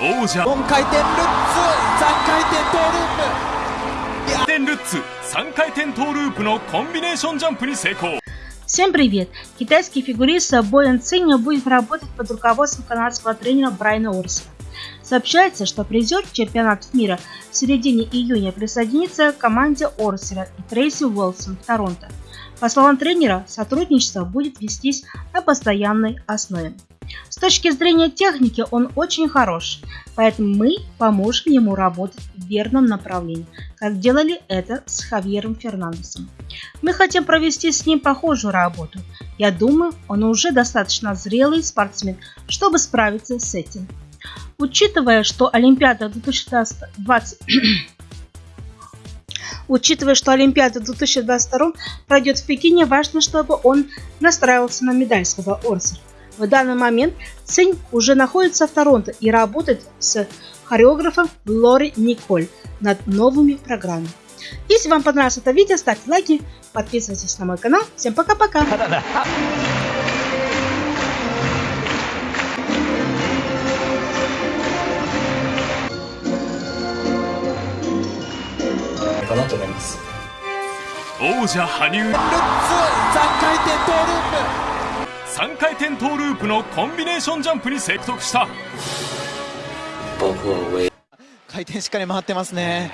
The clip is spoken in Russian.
王者4回転ルッツ3回転トーループ4点ルッツ3回転トーループのコンビネーションジャンプに成功 Всем привет! Китайский фигурист Боян Циня будет работать под руководством канадского тренера Брайана Орсера. Сообщается, что призер чемпионатов мира в середине июня присоединится к команде Орсера и Трейси Уолсон в Торонто. По словам тренера, сотрудничество будет вестись на постоянной основе. С точки зрения техники он очень хорош, поэтому мы поможем ему работать в верном направлении, как делали это с Хавьером Фернандесом. Мы хотим провести с ним похожую работу. Я думаю, он уже достаточно зрелый спортсмен, чтобы справиться с этим. Учитывая, что Олимпиада 2020 Учитывая, что Олимпиада 2022 пройдет в Пекине, важно, чтобы он настраивался на медаль, сказал Орсер. В данный момент Цинь уже находится в Торонто и работает с хореографом Лори Николь над новыми программами. Если вам понравилось это видео, ставьте лайки, подписывайтесь на мой канал. Всем пока-пока! かなと思います王者羽生ルッツ3回転トーループ 3回転トーループのコンビネーションジャンプに成功した。回転しっかり回ってますね